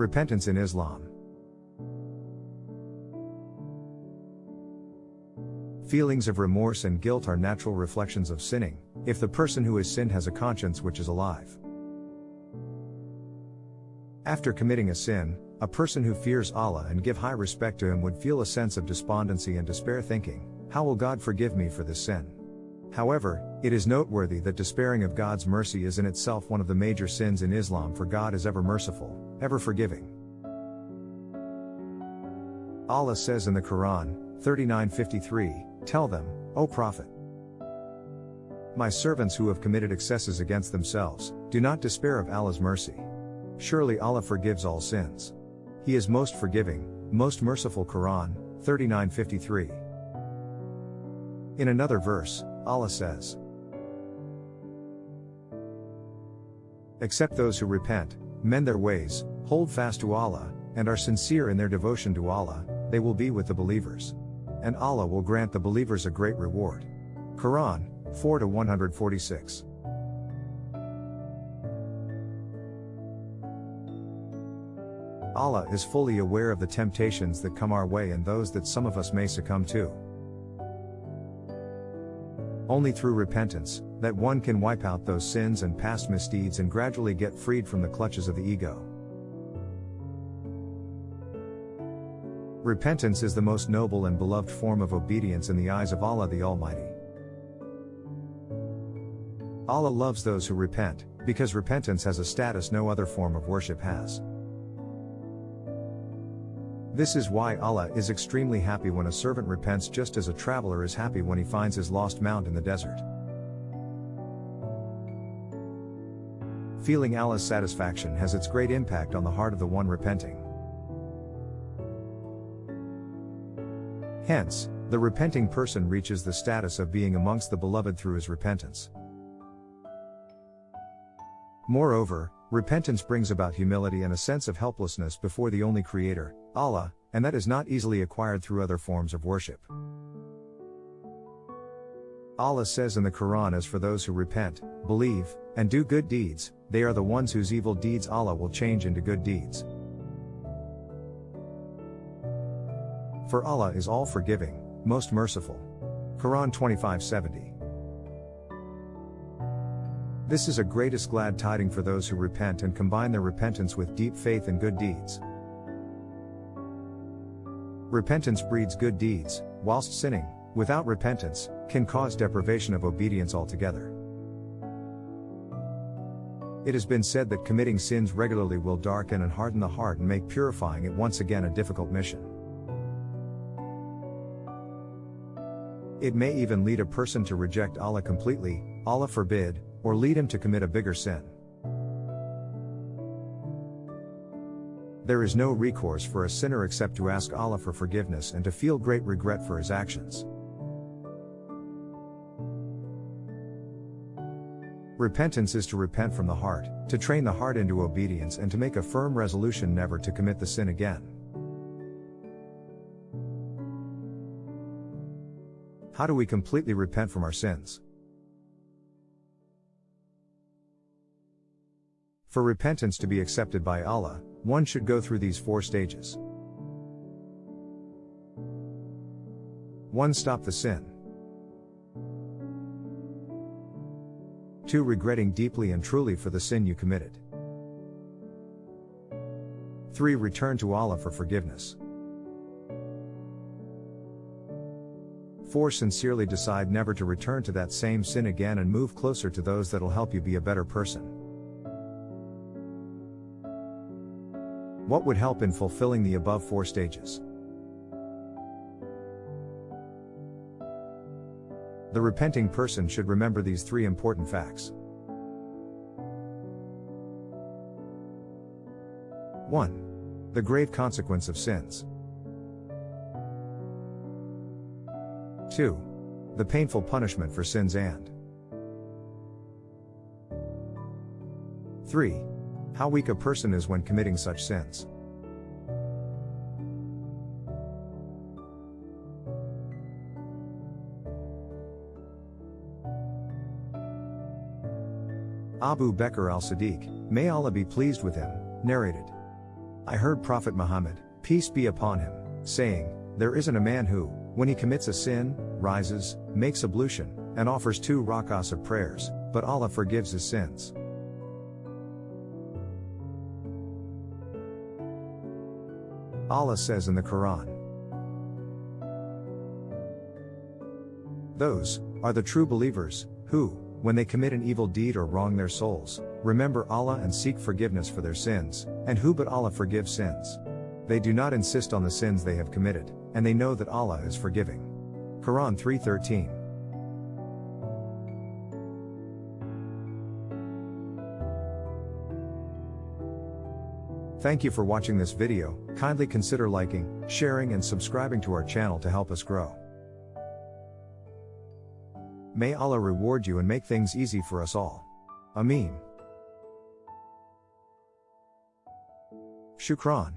Repentance in Islam. Feelings of remorse and guilt are natural reflections of sinning, if the person who has sinned has a conscience which is alive. After committing a sin, a person who fears Allah and give high respect to him would feel a sense of despondency and despair thinking, how will God forgive me for this sin? However, it is noteworthy that despairing of God's mercy is in itself one of the major sins in Islam for God is ever merciful, ever forgiving. Allah says in the Quran, 39:53, Tell them, O Prophet, my servants who have committed excesses against themselves, do not despair of Allah's mercy. Surely Allah forgives all sins. He is most forgiving, most merciful Quran, 39:53. In another verse, Allah says, Except those who repent, mend their ways, hold fast to Allah, and are sincere in their devotion to Allah, they will be with the believers. And Allah will grant the believers a great reward. Quran 4 146. Allah is fully aware of the temptations that come our way and those that some of us may succumb to. Only through repentance, that one can wipe out those sins and past misdeeds and gradually get freed from the clutches of the ego. Repentance is the most noble and beloved form of obedience in the eyes of Allah the Almighty. Allah loves those who repent, because repentance has a status no other form of worship has. This is why Allah is extremely happy when a servant repents just as a traveler is happy when he finds his lost mount in the desert. Feeling Allah's satisfaction has its great impact on the heart of the one repenting. Hence, the repenting person reaches the status of being amongst the beloved through his repentance. Moreover, repentance brings about humility and a sense of helplessness before the only Creator, Allah, and that is not easily acquired through other forms of worship. Allah says in the Quran as for those who repent, believe, and do good deeds, they are the ones whose evil deeds Allah will change into good deeds. For Allah is all forgiving, most merciful. Quran 25:70. This is a greatest glad tiding for those who repent and combine their repentance with deep faith and good deeds. Repentance breeds good deeds, whilst sinning, without repentance, can cause deprivation of obedience altogether. It has been said that committing sins regularly will darken and harden the heart and make purifying it once again a difficult mission. It may even lead a person to reject Allah completely, Allah forbid, or lead him to commit a bigger sin. There is no recourse for a sinner except to ask Allah for forgiveness and to feel great regret for his actions. Repentance is to repent from the heart, to train the heart into obedience and to make a firm resolution never to commit the sin again. How do we completely repent from our sins? For repentance to be accepted by Allah, one should go through these four stages. 1. Stop the sin. 2. Regretting deeply and truly for the sin you committed. 3. Return to Allah for forgiveness. 4. Sincerely decide never to return to that same sin again and move closer to those that'll help you be a better person. What would help in fulfilling the above four stages? The repenting person should remember these three important facts. 1. The grave consequence of sins. 2. The painful punishment for sins and 3. How weak a person is when committing such sins. Abu Bakr al Siddiq, may Allah be pleased with him, narrated. I heard Prophet Muhammad, peace be upon him, saying, There isn't a man who, when he commits a sin, rises, makes ablution, and offers two rakas of prayers, but Allah forgives his sins. Allah says in the Quran, Those are the true believers, who, when they commit an evil deed or wrong their souls, remember Allah and seek forgiveness for their sins, and who but Allah forgives sins. They do not insist on the sins they have committed, and they know that Allah is forgiving. Quran 3:13 Thank you for watching this video, kindly consider liking, sharing and subscribing to our channel to help us grow. May Allah reward you and make things easy for us all. Ameen. Shukran.